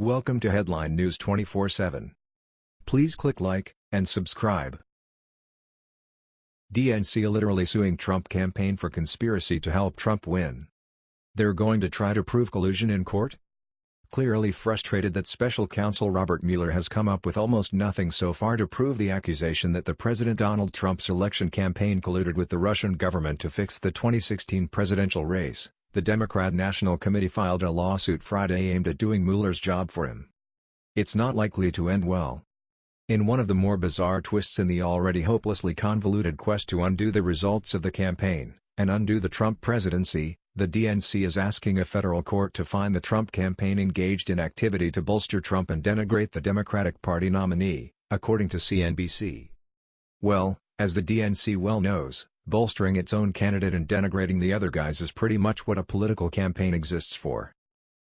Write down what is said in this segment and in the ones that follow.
Welcome to Headline News 24/7. Please click like and subscribe. DNC literally suing Trump campaign for conspiracy to help Trump win. They're going to try to prove collusion in court? Clearly frustrated that special counsel Robert Mueller has come up with almost nothing so far to prove the accusation that the President Donald Trump's election campaign colluded with the Russian government to fix the 2016 presidential race, the Democrat National Committee filed a lawsuit Friday aimed at doing Mueller's job for him. It's not likely to end well. In one of the more bizarre twists in the already hopelessly convoluted quest to undo the results of the campaign, and undo the Trump presidency, the DNC is asking a federal court to find the Trump campaign engaged in activity to bolster Trump and denigrate the Democratic Party nominee, according to CNBC. Well, as the DNC well knows, Bolstering its own candidate and denigrating the other guys is pretty much what a political campaign exists for.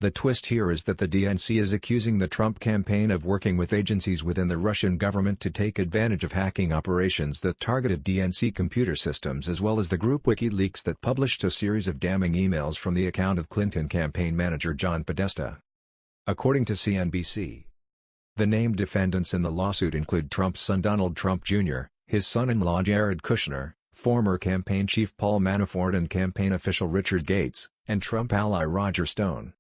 The twist here is that the DNC is accusing the Trump campaign of working with agencies within the Russian government to take advantage of hacking operations that targeted DNC computer systems as well as the group WikiLeaks that published a series of damning emails from the account of Clinton campaign manager John Podesta. According to CNBC, the named defendants in the lawsuit include Trump's son Donald Trump Jr., his son-in-law Jared Kushner, former campaign chief Paul Manafort and campaign official Richard Gates, and Trump ally Roger Stone.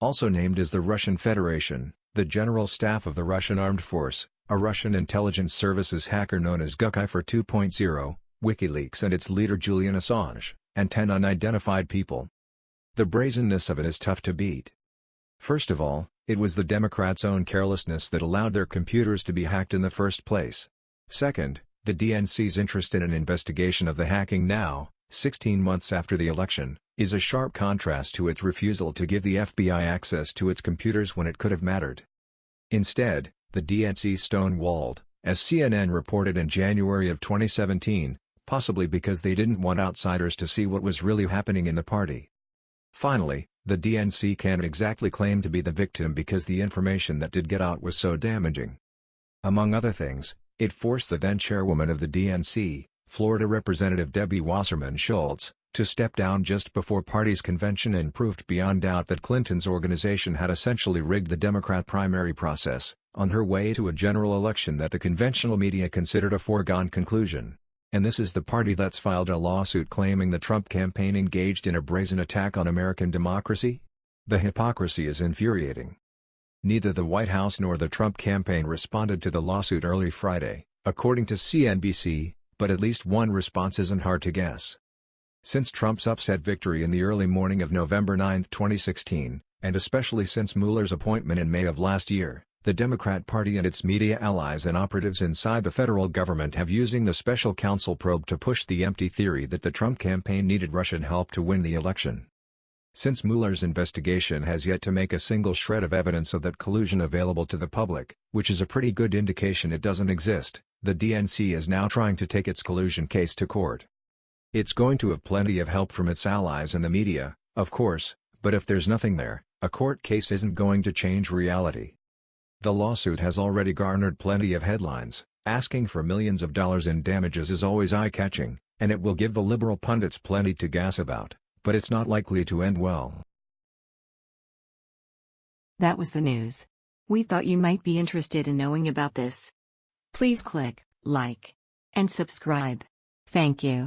Also named is the Russian Federation, the General Staff of the Russian Armed Force, a Russian intelligence services hacker known as Guccifer 2.0, WikiLeaks and its leader Julian Assange, and 10 unidentified people. The brazenness of it is tough to beat. First of all, it was the Democrats' own carelessness that allowed their computers to be hacked in the first place. Second, the DNC's interest in an investigation of the hacking now, 16 months after the election, is a sharp contrast to its refusal to give the FBI access to its computers when it could have mattered. Instead, the DNC stonewalled, as CNN reported in January of 2017, possibly because they didn't want outsiders to see what was really happening in the party. Finally, the DNC can't exactly claim to be the victim because the information that did get out was so damaging. Among other things, it forced the then chairwoman of the DNC, Florida Representative Debbie Wasserman Schultz, to step down just before party's convention and proved beyond doubt that Clinton's organization had essentially rigged the Democrat primary process, on her way to a general election that the conventional media considered a foregone conclusion. And this is the party that's filed a lawsuit claiming the Trump campaign engaged in a brazen attack on American democracy? The hypocrisy is infuriating. Neither the White House nor the Trump campaign responded to the lawsuit early Friday, according to CNBC, but at least one response isn't hard to guess. Since Trump's upset victory in the early morning of November 9, 2016, and especially since Mueller's appointment in May of last year, the Democrat Party and its media allies and operatives inside the federal government have using the special counsel probe to push the empty theory that the Trump campaign needed Russian help to win the election. Since Mueller's investigation has yet to make a single shred of evidence of that collusion available to the public, which is a pretty good indication it doesn't exist, the DNC is now trying to take its collusion case to court. It's going to have plenty of help from its allies in the media, of course, but if there's nothing there, a court case isn't going to change reality. The lawsuit has already garnered plenty of headlines, asking for millions of dollars in damages is always eye-catching, and it will give the liberal pundits plenty to gas about but it's not likely to end well. That was the news. We thought you might be interested in knowing about this. Please click like and subscribe. Thank you.